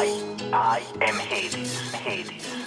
I, I am Hades. Hades.